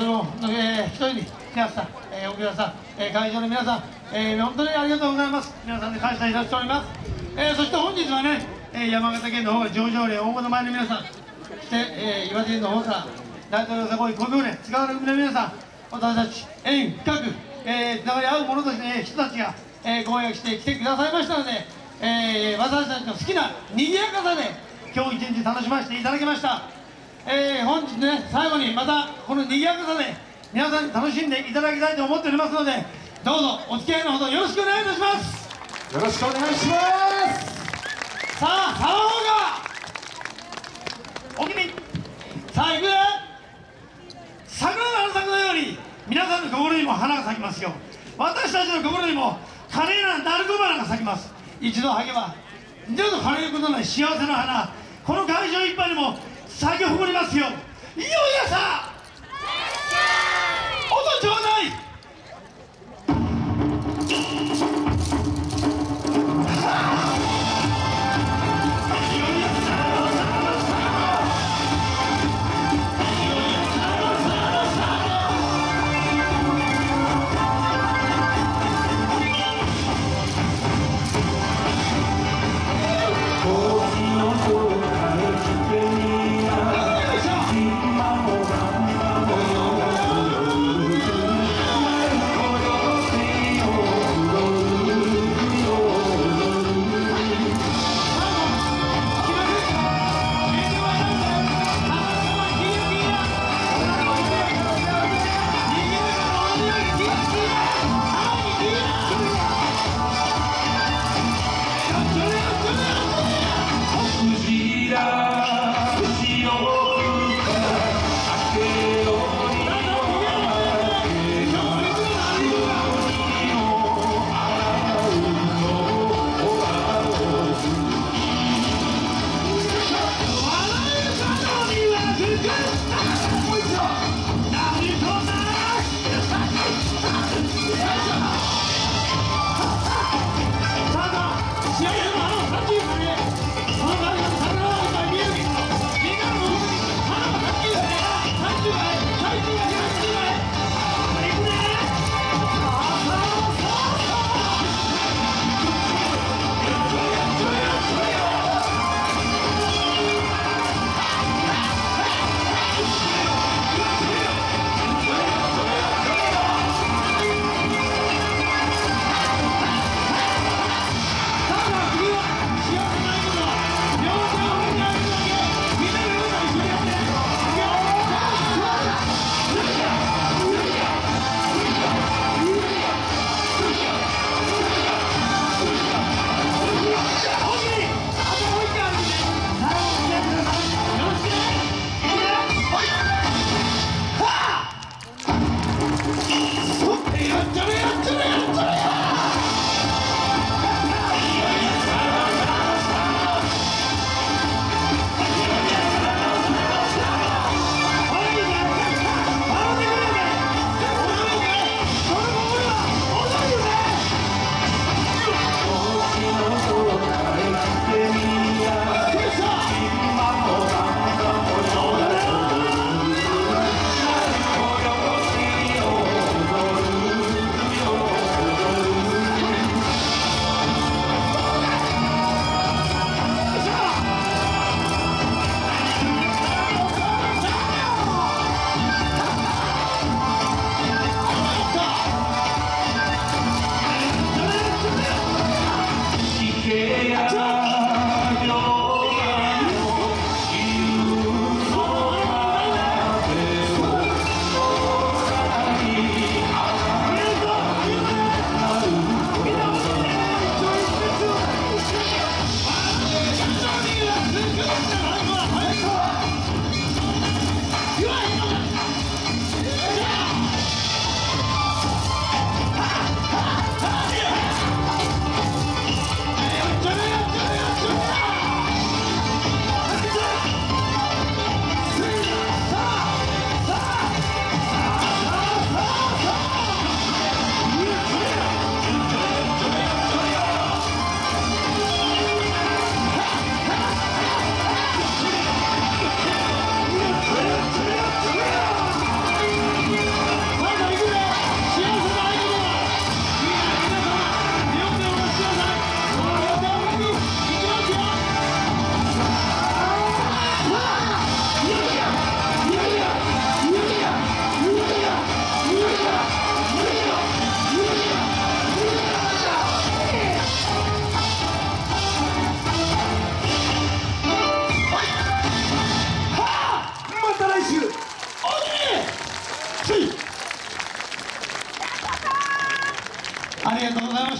その、えー、一人に皆さん、えー、奥田さん、えー、会場の皆さん、えー、本当にありがとうございます。皆さんで感謝いたしております。えー、そして本日はね、えー、山形県の方が上場連大物前の皆さん、そして、えー、岩手県の方から大統領サコイ工業連、塚原組の皆さん、私たち、縁深く、えー、つながり合う者たち、ね、人たちが、えー、ご予約して来てくださいましたので、えー、私たちの好きな賑やかさで、今日一日楽しませていただきました。えー、本日ね、最後にまたこの賑やかさで皆さんに楽しんでいただきたいと思っておりますので、どうぞお付き合いのほどよろしくお願いいたします。よろしくお願いします。さあ、サワーがお気にさあ、行くね桜の花咲くのように皆さんの心にも花が咲きますよ私たちの心にも華麗なダルコ花が咲きます。一度咲けば二度と枯れることのない幸せな花。この会場いっぱいにも下げ誇りますよ。いよいよさ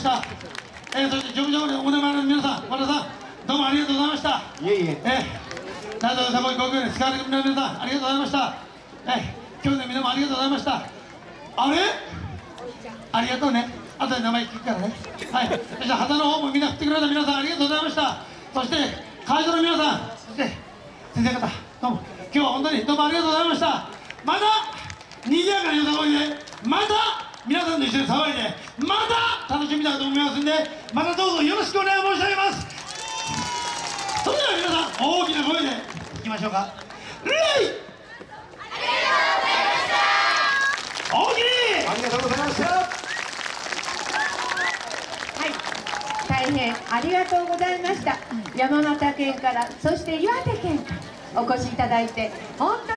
した、えー、そして上場でお名前の皆さん和田さんどうもありがとうございました。いえいえ。えー、大東さこい高校に使われる皆さんありがとうございました。えー、今日の皆もありがとうございました。あれ？ありがとうね。後で名前聞くからね。はい。そして旗の方もみんな振ってくれた皆さんありがとうございました。そして会場の皆さんそして先生方どうも。今日は本当にどうもありがとうございました。また賑やかなよさこいでまた皆さんと一緒に騒いでまた楽しみたいと思いますんでまたどうぞよろしくお願い申し上げます。それでは皆さん大きな声でいきましょうか。レイ！ありがとうございました。はい、大変ありがとうございました。山形県から、そして岩手県からお越しいただいて、本当